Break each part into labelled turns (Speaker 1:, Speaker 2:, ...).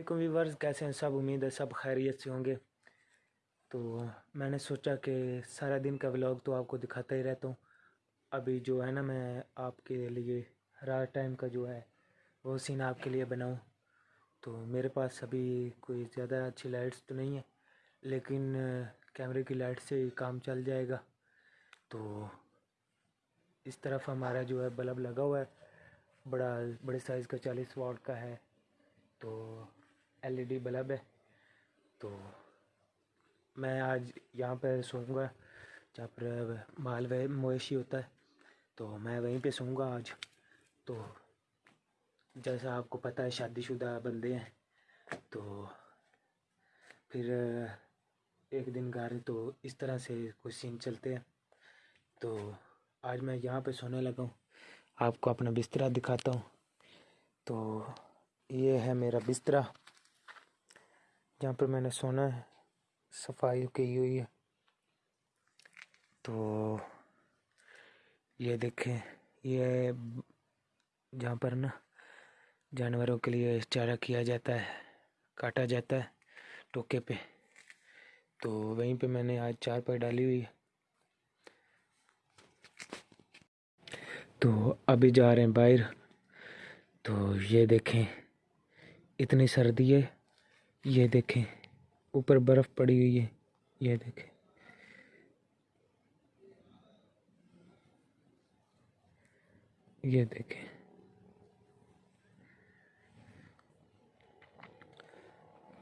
Speaker 1: علیکم ویورز کیسے ہیں؟ سب امید ہے، سب خیریت سے ہوں گے۔ تو میں نے سوچا کہ سارا دن کا ولاگ تو آپ کو دکھاتا ہی رہتا ہوں۔ ابھی جو ہے نا، میں آپ کے لیے رات ٹائم کا جو ہے، وہ سین آپ کے لیے بناؤں۔ تو میرے پاس ابھی کوئی زیادہ اچھی لائٹس تو نہیں ہے لیکن کیمرے کی لائٹ سے ہی کام چل جائے گا۔ تو اس طرف ہمارا جو ہے بلب لگا ہوا ہے، بڑا، بڑے سائز کا چالیس واٹ کا ہے۔ تو ایل ای ڈی بلب ہے۔ تو میں آج یہاں پہ سوؤں گا۔ جہاں پر مال مویشی ہوتا ہے۔ تو میں وہیں پہ سوؤں گا آج۔ تو جیسا آپ کو پتہ ہے شادی شدہ بندے ہیں۔ تو پھر ایک دن گھر تو اس طرح سے کچھ سین چلتے ہیں۔ تو آج میں یہاں پہ سونے لگا ہوں۔ آپ کو اپنا بستر دکھاتا ہوں۔ تو یہ ہے میرا بستر جہاں پر میں نے سونا ہے، صفائی کی ہوئی ہے۔ تو یہ دیکھیں، یہ جہاں پر نا جانوروں کے لیے چارہ کیا جاتا ہے، کاٹا جاتا ہے ٹوکے پہ۔ تو وہیں پہ میں نے آج چار پائی ڈالی ہوئی ہے۔ تو ابھی جا رہے ہیں باہر۔ تو یہ دیکھیں، اتنی سردی ہے یہ دیکھیں، اوپر برف پڑی ہوئی ہے، یہ دیکھیں۔ یہ دیکھیں۔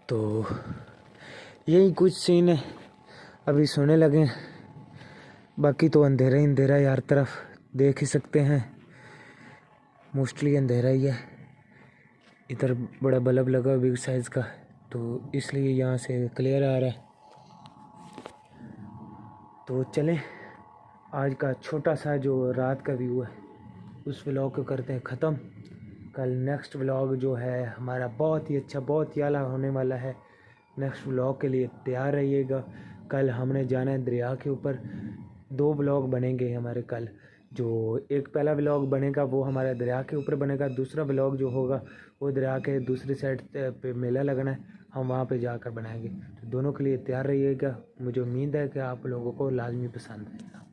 Speaker 1: تو یہی کچھ سین ہے ابھی سونے لگے باقی تو اندھیرا ہی اندھیرا ہے ہر طرف دیکھ ہی سکتے ہیں۔ موسٹلی اندھیرا ہی ہے۔ ادھر بڑا بلب لگا بگ سائز کا۔ تو اس لیے یہاں سے کلیئر آ رہا ہے۔ تو چلیں، آج کا چھوٹا سا جو رات کا ویو ہے، اس ولاگ کو کرتے ہیں ختم۔ کل نیکسٹ ولاگ جو ہے، ہمارا بہت ہی اچھا بہت ہی اعلیٰ ہونے والا ہے۔ نیکسٹ ولاگ کے لیے تیار رہیے گا۔ کل ہم نے جانا ہے دریا کے اوپر۔ دو ولاگ بنیں گے ہمارے کل۔ جو ایک پہلا ولاگ بنے گا وہ ہمارے دریا کے اوپر بنے گا، دوسرا ولاگ جو ہوگا وہ دریا کے دوسری سائڈ پہ میلہ لگنا ہے، ہم وہاں پہ جا کر بنائیں گے۔ تو دونوں کے لیے تیار رہیے گا۔ مجھے امید ہے کہ آپ لوگوں کو لازمی پسند ہے